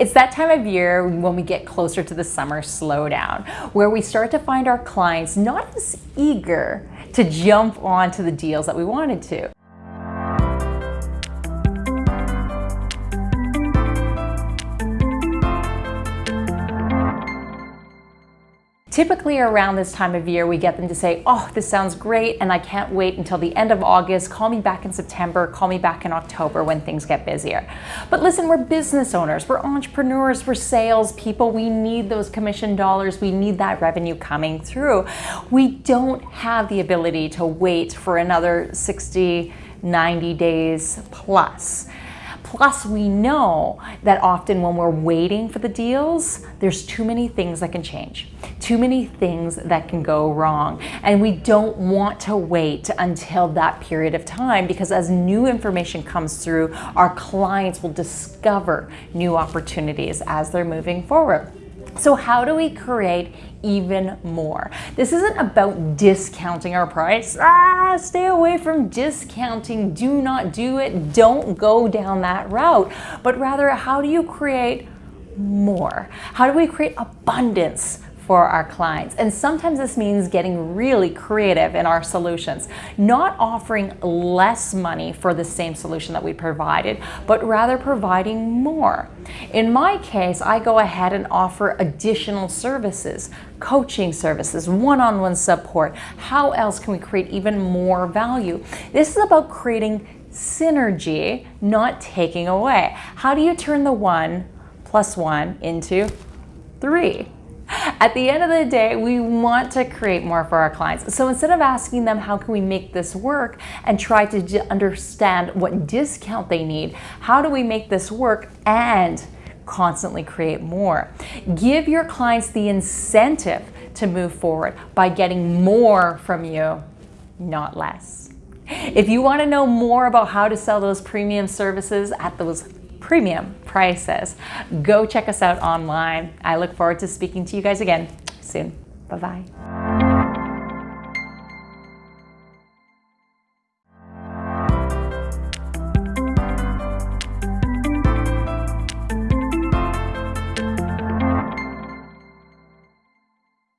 It's that time of year when we get closer to the summer slowdown, where we start to find our clients not as eager to jump onto the deals that we wanted to. Typically around this time of year, we get them to say, oh, this sounds great, and I can't wait until the end of August. Call me back in September, call me back in October when things get busier. But listen, we're business owners, we're entrepreneurs, we're sales people. We need those commission dollars, we need that revenue coming through. We don't have the ability to wait for another 60, 90 days plus. Plus, we know that often when we're waiting for the deals, there's too many things that can change, too many things that can go wrong. And we don't want to wait until that period of time because as new information comes through, our clients will discover new opportunities as they're moving forward. So how do we create even more? This isn't about discounting our price. Ah, stay away from discounting. Do not do it. Don't go down that route. But rather, how do you create more? How do we create abundance for our clients. And sometimes this means getting really creative in our solutions, not offering less money for the same solution that we provided, but rather providing more. In my case, I go ahead and offer additional services, coaching services, one-on-one -on -one support. How else can we create even more value? This is about creating synergy, not taking away. How do you turn the one plus one into three? At the end of the day, we want to create more for our clients. So instead of asking them, how can we make this work and try to understand what discount they need, how do we make this work and constantly create more? Give your clients the incentive to move forward by getting more from you, not less. If you want to know more about how to sell those premium services at those premium prices. Go check us out online. I look forward to speaking to you guys again soon. Bye-bye.